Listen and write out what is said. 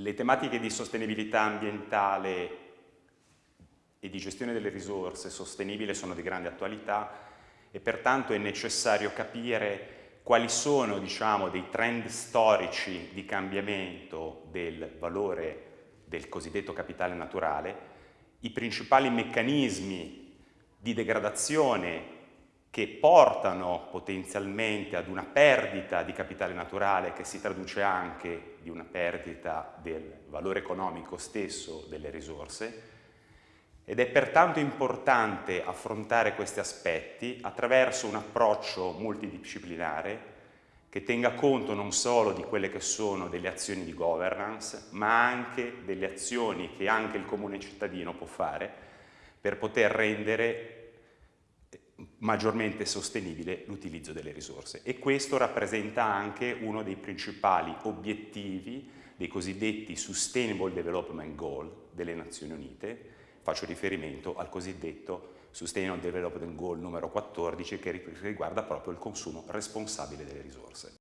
Le tematiche di sostenibilità ambientale e di gestione delle risorse sostenibile sono di grande attualità e pertanto è necessario capire quali sono diciamo, dei trend storici di cambiamento del valore del cosiddetto capitale naturale, i principali meccanismi di degradazione che portano potenzialmente ad una perdita di capitale naturale che si traduce anche di una perdita del valore economico stesso delle risorse. Ed è pertanto importante affrontare questi aspetti attraverso un approccio multidisciplinare che tenga conto non solo di quelle che sono delle azioni di governance, ma anche delle azioni che anche il comune cittadino può fare per poter rendere maggiormente sostenibile l'utilizzo delle risorse e questo rappresenta anche uno dei principali obiettivi dei cosiddetti Sustainable Development Goal delle Nazioni Unite, faccio riferimento al cosiddetto Sustainable Development Goal numero 14 che riguarda proprio il consumo responsabile delle risorse.